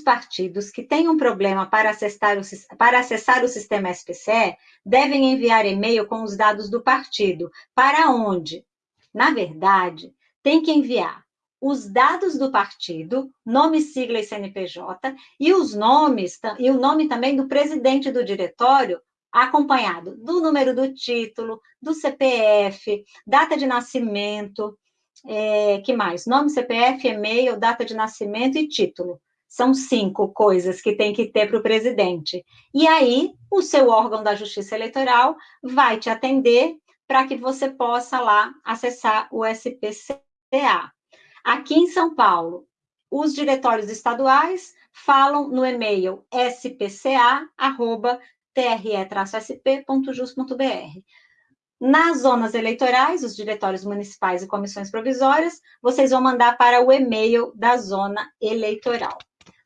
partidos que tenham problema para acessar, o, para acessar o sistema SPCE devem enviar e-mail com os dados do partido. Para onde? Na verdade, tem que enviar os dados do partido, nome, sigla e CNPJ, e os nomes, e o nome também do presidente do diretório, acompanhado do número do título, do CPF, data de nascimento, é, que mais? Nome, CPF, e-mail, data de nascimento e título. São cinco coisas que tem que ter para o presidente. E aí, o seu órgão da Justiça Eleitoral vai te atender para que você possa lá acessar o SPCA. Aqui em São Paulo, os diretórios estaduais falam no e-mail spca@tre-sp.jus.br. Nas zonas eleitorais, os diretórios municipais e comissões provisórias, vocês vão mandar para o e-mail da zona eleitoral.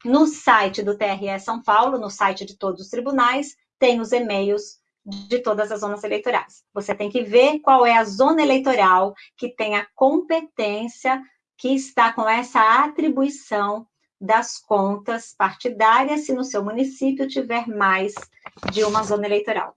No site do TRE São Paulo, no site de todos os tribunais, tem os e-mails de todas as zonas eleitorais. Você tem que ver qual é a zona eleitoral que tem a competência que está com essa atribuição das contas partidárias, se no seu município tiver mais de uma zona eleitoral.